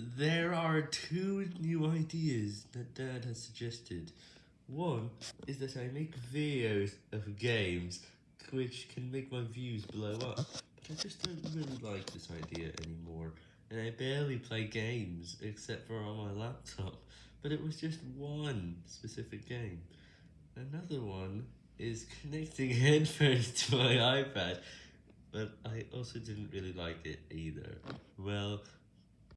There are two new ideas that Dad has suggested. One is that I make videos of games which can make my views blow up, but I just don't really like this idea anymore, and I barely play games except for on my laptop, but it was just one specific game. Another one is connecting headphones to my iPad, but I also didn't really like it either. Well,